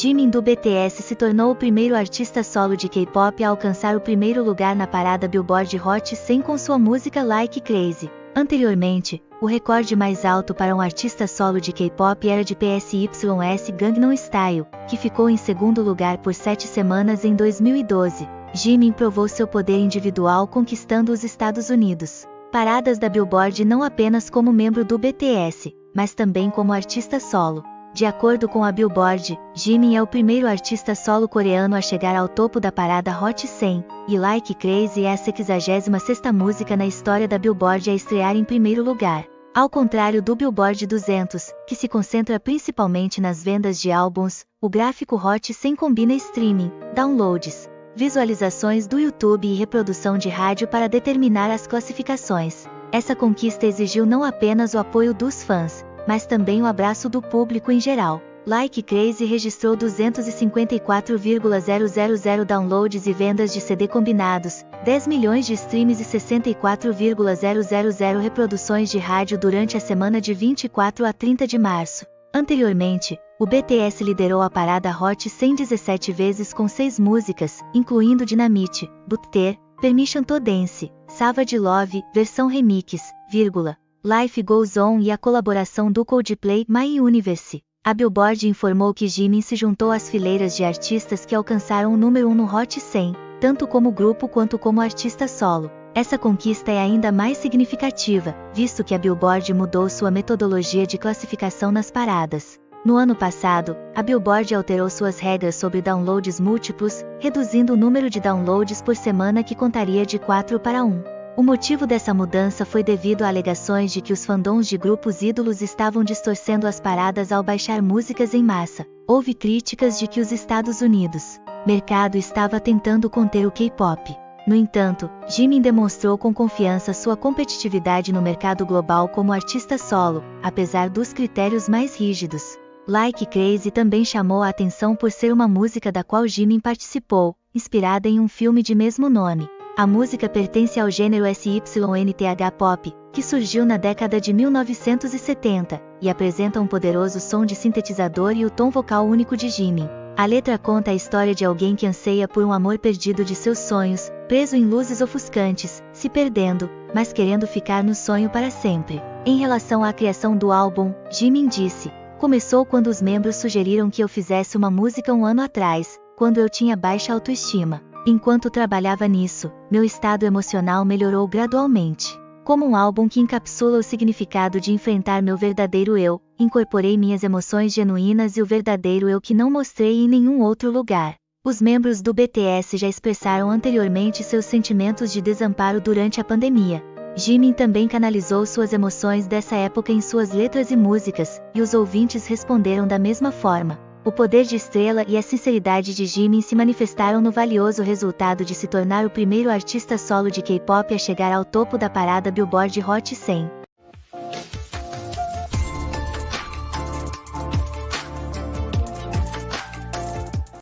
Jimin do BTS se tornou o primeiro artista solo de K-pop a alcançar o primeiro lugar na parada Billboard Hot 100 com sua música Like Crazy. Anteriormente, o recorde mais alto para um artista solo de K-pop era de PSYS Gangnam Style, que ficou em segundo lugar por sete semanas em 2012. Jimin provou seu poder individual conquistando os Estados Unidos. Paradas da Billboard não apenas como membro do BTS, mas também como artista solo. De acordo com a Billboard, Jimin é o primeiro artista solo coreano a chegar ao topo da parada Hot 100, e Like Crazy é a 66ª música na história da Billboard a estrear em primeiro lugar. Ao contrário do Billboard 200, que se concentra principalmente nas vendas de álbuns, o gráfico Hot 100 combina streaming, downloads, visualizações do YouTube e reprodução de rádio para determinar as classificações. Essa conquista exigiu não apenas o apoio dos fãs, mas também o abraço do público em geral. Like Crazy registrou 254,000 downloads e vendas de CD combinados, 10 milhões de streams e 64,000 reproduções de rádio durante a semana de 24 a 30 de março. Anteriormente, o BTS liderou a parada Hot 117 vezes com seis músicas, incluindo Dynamite, Butter, Permission to Dance, Savage Love, versão remix, vírgula, Life Goes On e a colaboração do Coldplay My Universe. A Billboard informou que Jimin se juntou às fileiras de artistas que alcançaram o número 1 no Hot 100, tanto como grupo quanto como artista solo. Essa conquista é ainda mais significativa, visto que a Billboard mudou sua metodologia de classificação nas paradas. No ano passado, a Billboard alterou suas regras sobre downloads múltiplos, reduzindo o número de downloads por semana que contaria de 4 para 1. O motivo dessa mudança foi devido a alegações de que os fandoms de grupos ídolos estavam distorcendo as paradas ao baixar músicas em massa. Houve críticas de que os Estados Unidos mercado estava tentando conter o K-pop. No entanto, Jimin demonstrou com confiança sua competitividade no mercado global como artista solo, apesar dos critérios mais rígidos. Like Crazy também chamou a atenção por ser uma música da qual Jimin participou, inspirada em um filme de mesmo nome. A música pertence ao gênero SYNTH pop, que surgiu na década de 1970, e apresenta um poderoso som de sintetizador e o tom vocal único de Jimin. A letra conta a história de alguém que anseia por um amor perdido de seus sonhos, preso em luzes ofuscantes, se perdendo, mas querendo ficar no sonho para sempre. Em relação à criação do álbum, Jimin disse: Começou quando os membros sugeriram que eu fizesse uma música um ano atrás, quando eu tinha baixa autoestima. Enquanto trabalhava nisso, meu estado emocional melhorou gradualmente. Como um álbum que encapsula o significado de enfrentar meu verdadeiro eu, incorporei minhas emoções genuínas e o verdadeiro eu que não mostrei em nenhum outro lugar. Os membros do BTS já expressaram anteriormente seus sentimentos de desamparo durante a pandemia. Jimin também canalizou suas emoções dessa época em suas letras e músicas, e os ouvintes responderam da mesma forma. O poder de Estrela e a sinceridade de Jimin se manifestaram no valioso resultado de se tornar o primeiro artista solo de K-pop a chegar ao topo da parada Billboard Hot 100.